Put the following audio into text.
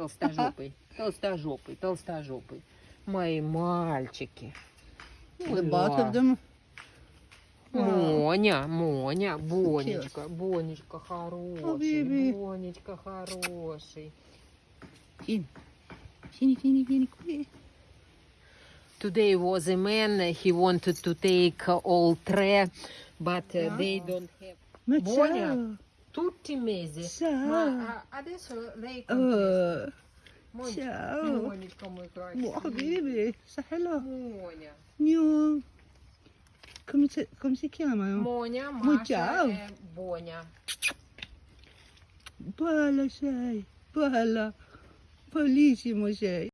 Толстожопый, толстожопый, толстожопый. Мои мальчики. Them. Моня, Моня, Бонечка, Бонечка хороший. Бонечка хороший. Today was a man, he wanted to take all tre, but uh, they don't have. Ma tutti i mesi. Ciao. Ma adesso lei. Uh, ciao. Muoni come Muoni. Hello. Muonia. Come, si, come si chiamano? Monia, Masha e Bonia. Bella sei, bella, bellissimo sei.